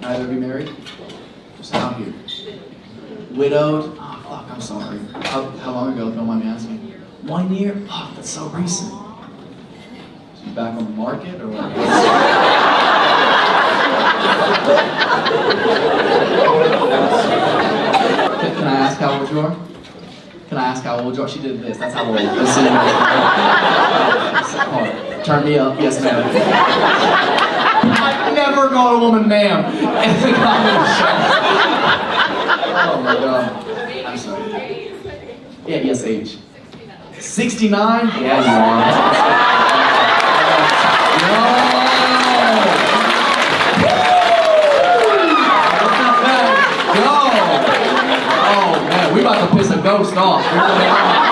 Neither of you married? Just out here. Widowed? Oh, fuck, I'm sorry. How, how long ago, if you don't mind me asking? One year? Fuck, that's so recent. She's back on the market, or what? Can, I ask how old you are? Can I ask how old you are? She did this. That's how old. Turn me up. Yes, ma'am. Call a woman ma'am. Oh my god. I'm sorry. Yeah, yes, age. 69? Yeah, you are. No! Oh about to piss a ghost off.